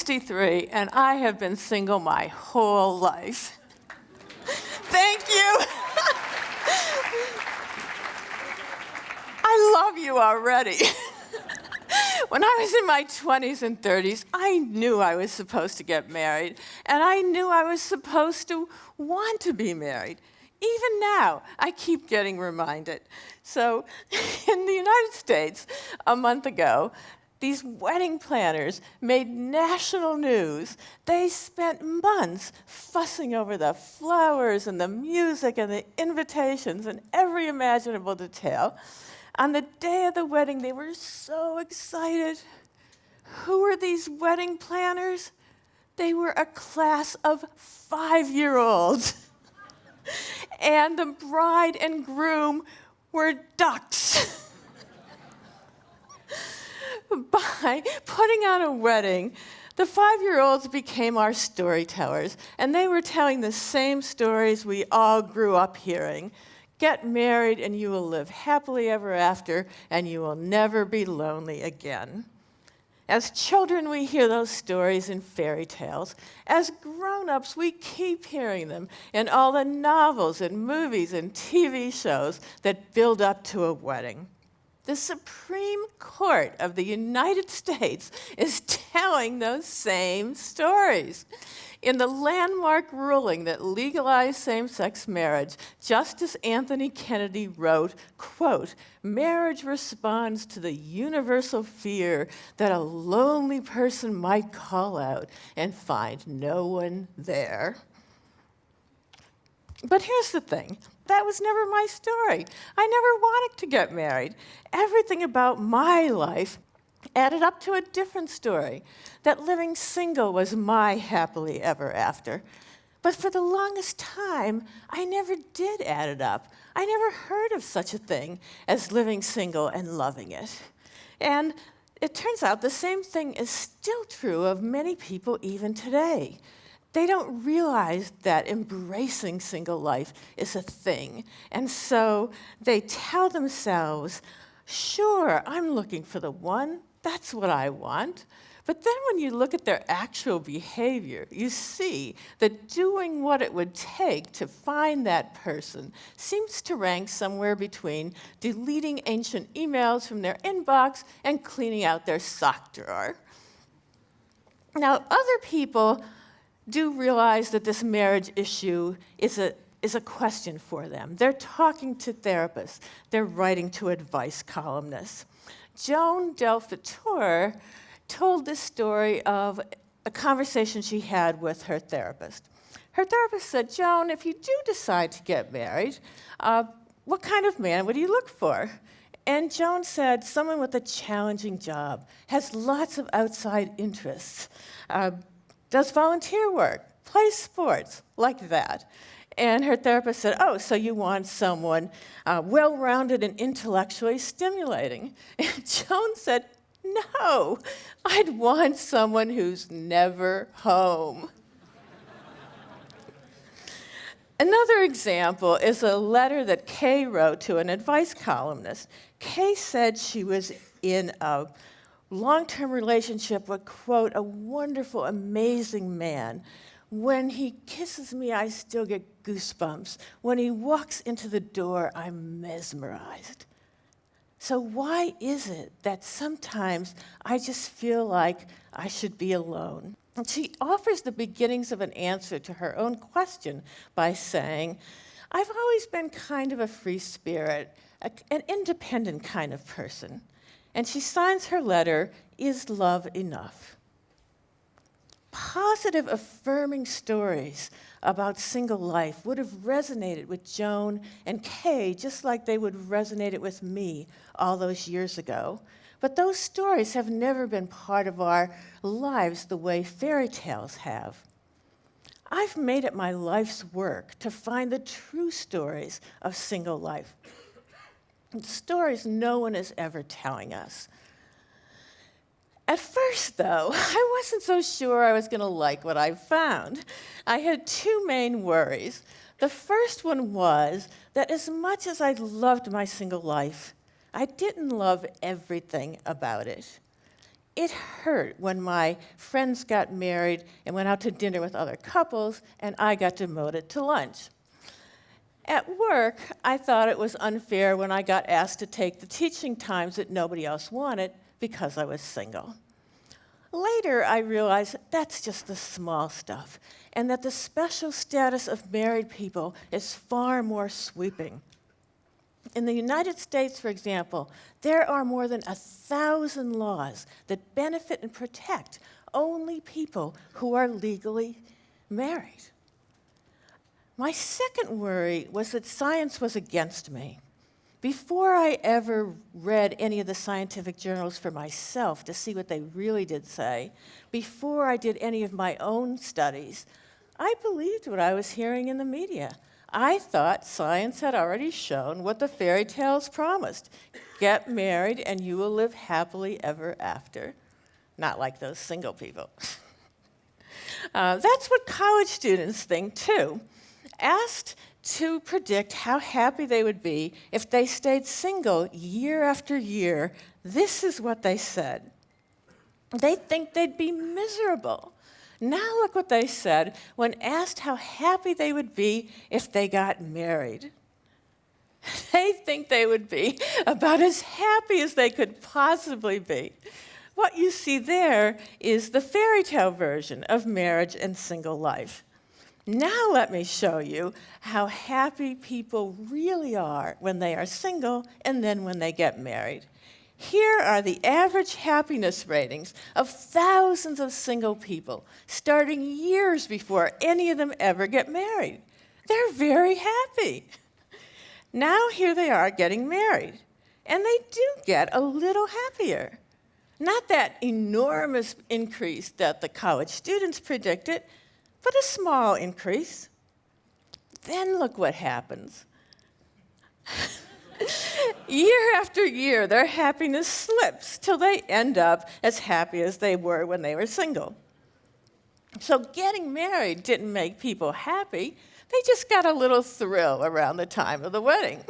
I'm 63 and I have been single my whole life. Thank you. I love you already. when I was in my 20s and 30s, I knew I was supposed to get married, and I knew I was supposed to want to be married. Even now, I keep getting reminded. So, in the United States, a month ago, these wedding planners made national news. They spent months fussing over the flowers and the music and the invitations and every imaginable detail. On the day of the wedding, they were so excited. Who were these wedding planners? They were a class of five year olds. and the bride and groom were ducks. By putting on a wedding, the five year olds became our storytellers, and they were telling the same stories we all grew up hearing. Get married, and you will live happily ever after, and you will never be lonely again. As children, we hear those stories in fairy tales. As grown ups, we keep hearing them in all the novels and movies and TV shows that build up to a wedding. The Supreme Court of the United States is telling those same stories. In the landmark ruling that legalized same-sex marriage, Justice Anthony Kennedy wrote, quote, marriage responds to the universal fear that a lonely person might call out and find no one there. But here's the thing, that was never my story. I never wanted to get married. Everything about my life added up to a different story that living single was my happily ever after. But for the longest time, I never did add it up. I never heard of such a thing as living single and loving it. And it turns out the same thing is still true of many people even today. They don't realize that embracing single life is a thing. And so they tell themselves, sure, I'm looking for the one that's what I want. But then when you look at their actual behavior, you see that doing what it would take to find that person seems to rank somewhere between deleting ancient emails from their inbox and cleaning out their sock drawer. Now, other people do realize that this marriage issue is a, is a question for them. They're talking to therapists. They're writing to advice columnists. Joan Del told this story of a conversation she had with her therapist. Her therapist said, Joan, if you do decide to get married, uh, what kind of man would you look for? And Joan said, someone with a challenging job, has lots of outside interests, uh, does volunteer work, plays sports, like that. And her therapist said, oh, so you want someone uh, well-rounded and intellectually stimulating. And Joan said, no, I'd want someone who's never home. Another example is a letter that Kay wrote to an advice columnist. Kay said she was in a long-term relationship with, quote, a wonderful, amazing man when he kisses me, I still get goosebumps. When he walks into the door, I'm mesmerized. So why is it that sometimes I just feel like I should be alone? And she offers the beginnings of an answer to her own question by saying, I've always been kind of a free spirit, a, an independent kind of person. And she signs her letter, Is Love Enough? positive, affirming stories about single life would have resonated with Joan and Kay just like they would have resonated with me all those years ago. But those stories have never been part of our lives the way fairy tales have. I've made it my life's work to find the true stories of single life. Stories no one is ever telling us. At first, though, I wasn't so sure I was going to like what I found. I had two main worries. The first one was that as much as I loved my single life, I didn't love everything about it. It hurt when my friends got married and went out to dinner with other couples, and I got demoted to lunch. At work, I thought it was unfair when I got asked to take the teaching times that nobody else wanted because I was single. Later, I realized that's just the small stuff, and that the special status of married people is far more sweeping. In the United States, for example, there are more than a thousand laws that benefit and protect only people who are legally married. My second worry was that science was against me. Before I ever read any of the scientific journals for myself to see what they really did say, before I did any of my own studies, I believed what I was hearing in the media. I thought science had already shown what the fairy tales promised. Get married and you will live happily ever after. Not like those single people. uh, that's what college students think too. Asked to predict how happy they would be if they stayed single year after year, this is what they said. They think they'd be miserable. Now, look what they said when asked how happy they would be if they got married. They think they would be about as happy as they could possibly be. What you see there is the fairy tale version of marriage and single life. Now let me show you how happy people really are when they are single and then when they get married. Here are the average happiness ratings of thousands of single people, starting years before any of them ever get married. They're very happy. Now here they are getting married, and they do get a little happier. Not that enormous increase that the college students predicted, but a small increase. Then look what happens. year after year, their happiness slips till they end up as happy as they were when they were single. So getting married didn't make people happy. They just got a little thrill around the time of the wedding.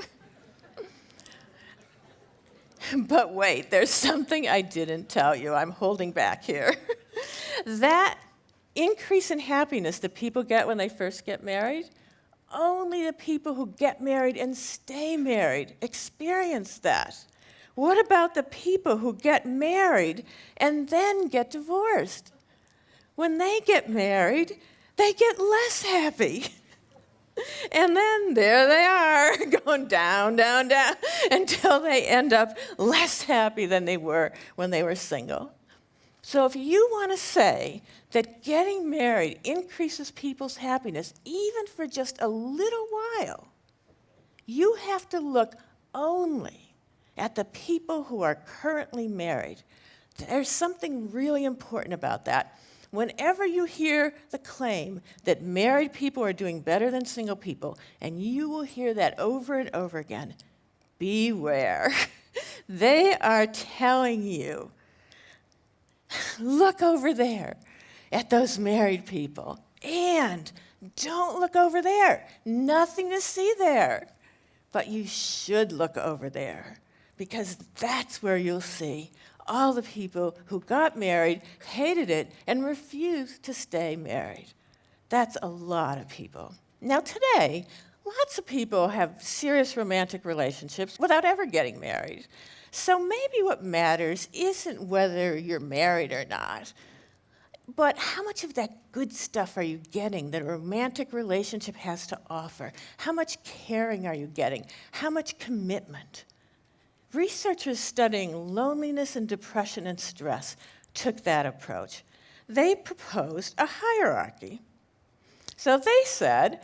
but wait, there's something I didn't tell you. I'm holding back here. that increase in happiness that people get when they first get married, only the people who get married and stay married experience that. What about the people who get married and then get divorced? When they get married, they get less happy. And then there they are, going down, down, down, until they end up less happy than they were when they were single. So if you want to say that getting married increases people's happiness, even for just a little while, you have to look only at the people who are currently married. There's something really important about that. Whenever you hear the claim that married people are doing better than single people, and you will hear that over and over again, beware. they are telling you look over there at those married people. And don't look over there. Nothing to see there. But you should look over there because that's where you'll see all the people who got married, hated it, and refused to stay married. That's a lot of people. Now, today, lots of people have serious romantic relationships without ever getting married. So maybe what matters isn't whether you're married or not, but how much of that good stuff are you getting that a romantic relationship has to offer? How much caring are you getting? How much commitment? Researchers studying loneliness and depression and stress took that approach. They proposed a hierarchy. So they said,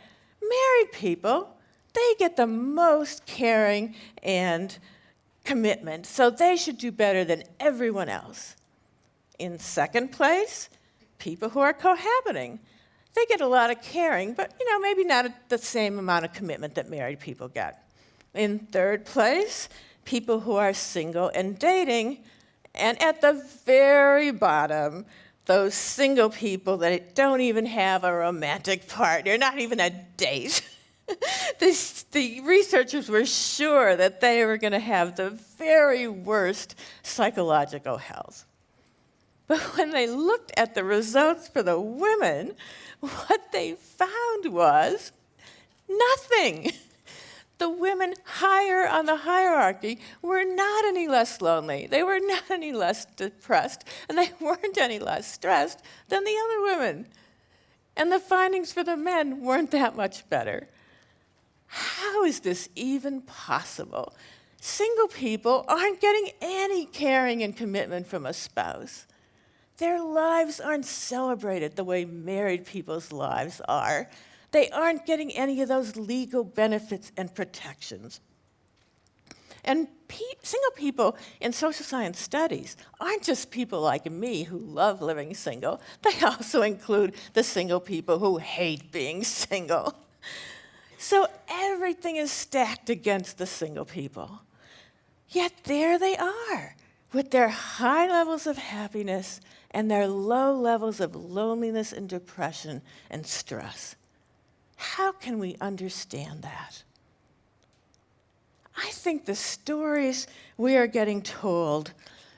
married people, they get the most caring and commitment, so they should do better than everyone else. In second place, people who are cohabiting. They get a lot of caring, but you know, maybe not the same amount of commitment that married people get. In third place, people who are single and dating. And at the very bottom, those single people that don't even have a romantic partner, not even a date. this, the researchers were sure that they were going to have the very worst psychological health. But when they looked at the results for the women, what they found was nothing. The women higher on the hierarchy were not any less lonely. They were not any less depressed, and they weren't any less stressed than the other women. And the findings for the men weren't that much better. How is this even possible? Single people aren't getting any caring and commitment from a spouse. Their lives aren't celebrated the way married people's lives are. They aren't getting any of those legal benefits and protections. And pe single people in social science studies aren't just people like me who love living single, they also include the single people who hate being single. So everything is stacked against the single people. Yet there they are, with their high levels of happiness and their low levels of loneliness and depression and stress. How can we understand that? I think the stories we are getting told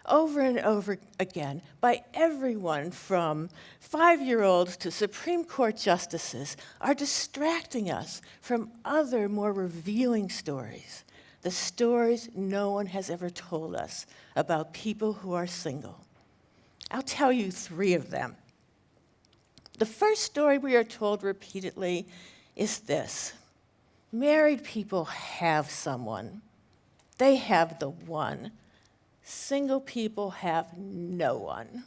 over and over again by everyone from five year olds to Supreme Court justices are distracting us from other more revealing stories. The stories no one has ever told us about people who are single. I'll tell you three of them. The first story we are told repeatedly is this married people have someone, they have the one. Single people have no one.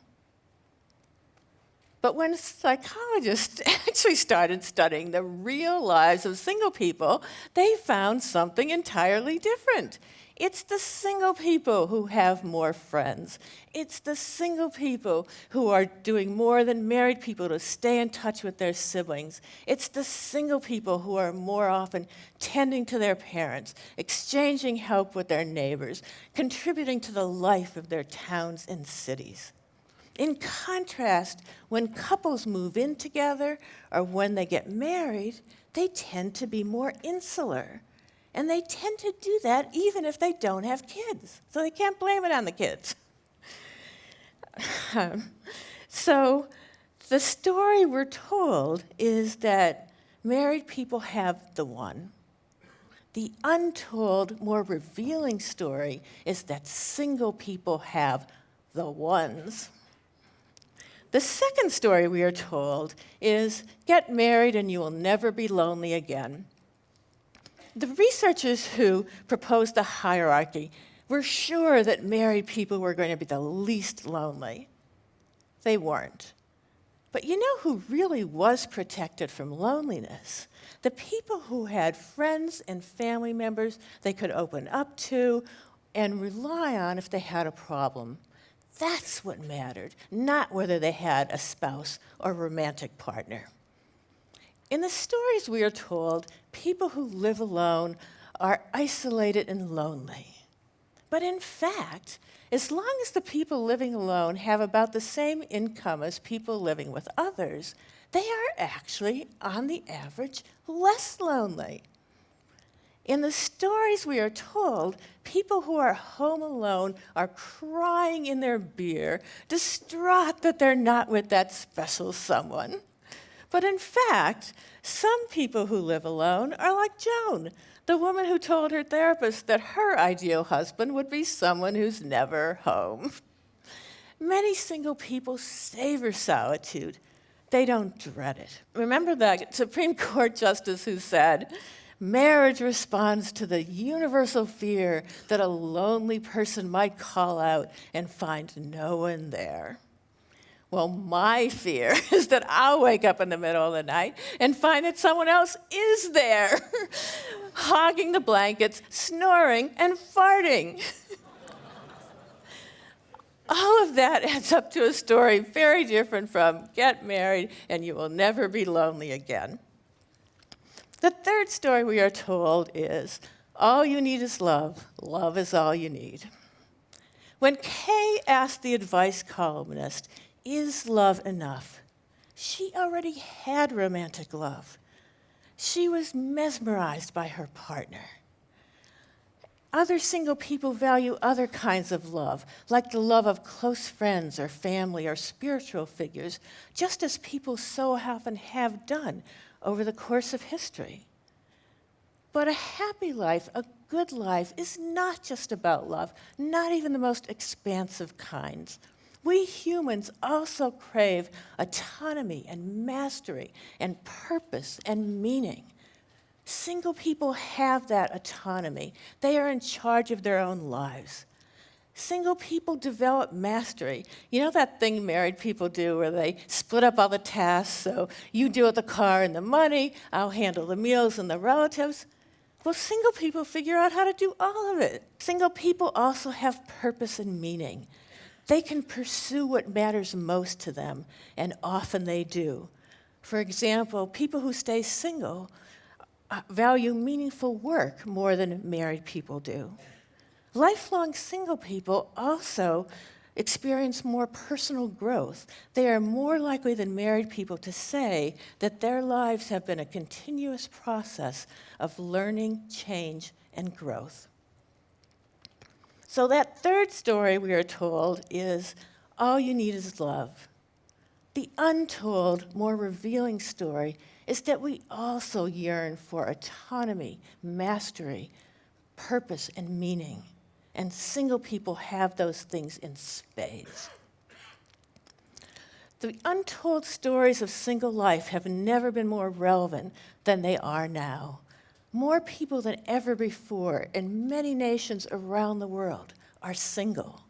But when psychologists actually started studying the real lives of single people, they found something entirely different. It's the single people who have more friends. It's the single people who are doing more than married people to stay in touch with their siblings. It's the single people who are more often tending to their parents, exchanging help with their neighbors, contributing to the life of their towns and cities. In contrast, when couples move in together or when they get married, they tend to be more insular. And they tend to do that even if they don't have kids. So they can't blame it on the kids. Um, so the story we're told is that married people have the one. The untold, more revealing story is that single people have the ones. The second story we are told is get married and you will never be lonely again. The researchers who proposed the hierarchy were sure that married people were going to be the least lonely. They weren't. But you know who really was protected from loneliness? The people who had friends and family members they could open up to and rely on if they had a problem. That's what mattered, not whether they had a spouse or romantic partner. In the stories we are told, people who live alone are isolated and lonely. But in fact, as long as the people living alone have about the same income as people living with others, they are actually, on the average, less lonely. In the stories we are told, people who are home alone are crying in their beer, distraught that they're not with that special someone. But in fact, some people who live alone are like Joan, the woman who told her therapist that her ideal husband would be someone who's never home. Many single people savor solitude. They don't dread it. Remember that Supreme Court justice who said, marriage responds to the universal fear that a lonely person might call out and find no one there. Well, my fear is that I'll wake up in the middle of the night and find that someone else is there, hogging the blankets, snoring, and farting. All of that adds up to a story very different from get married and you will never be lonely again. The third story we are told is all you need is love. Love is all you need. When Kay asked the advice columnist is love enough? She already had romantic love. She was mesmerized by her partner. Other single people value other kinds of love, like the love of close friends or family or spiritual figures, just as people so often have done over the course of history. But a happy life, a good life, is not just about love, not even the most expansive kinds. We humans also crave autonomy and mastery and purpose and meaning. Single people have that autonomy. They are in charge of their own lives. Single people develop mastery. You know that thing married people do where they split up all the tasks, so you deal with the car and the money, I'll handle the meals and the relatives? Well, single people figure out how to do all of it. Single people also have purpose and meaning. They can pursue what matters most to them, and often they do. For example, people who stay single uh, value meaningful work more than married people do. Lifelong single people also experience more personal growth. They are more likely than married people to say that their lives have been a continuous process of learning, change, and growth. So, that third story we are told is all you need is love. The untold, more revealing story is that we also yearn for autonomy, mastery, purpose, and meaning. And single people have those things in spades. The untold stories of single life have never been more relevant than they are now. More people than ever before in many nations around the world are single.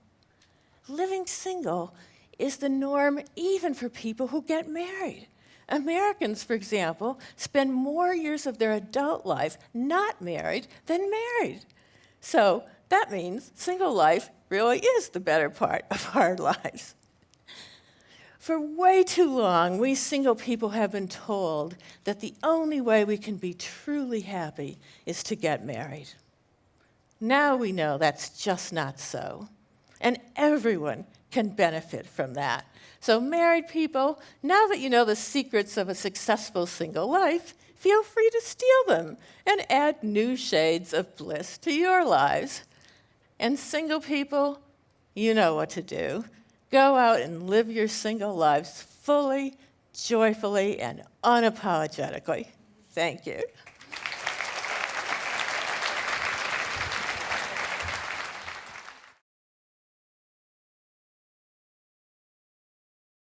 Living single is the norm even for people who get married. Americans, for example, spend more years of their adult life not married than married. So that means single life really is the better part of our lives. For way too long, we single people have been told that the only way we can be truly happy is to get married. Now we know that's just not so. And everyone can benefit from that. So, married people, now that you know the secrets of a successful single life, feel free to steal them and add new shades of bliss to your lives. And, single people, you know what to do. Go out and live your single lives fully, joyfully, and unapologetically. Thank you.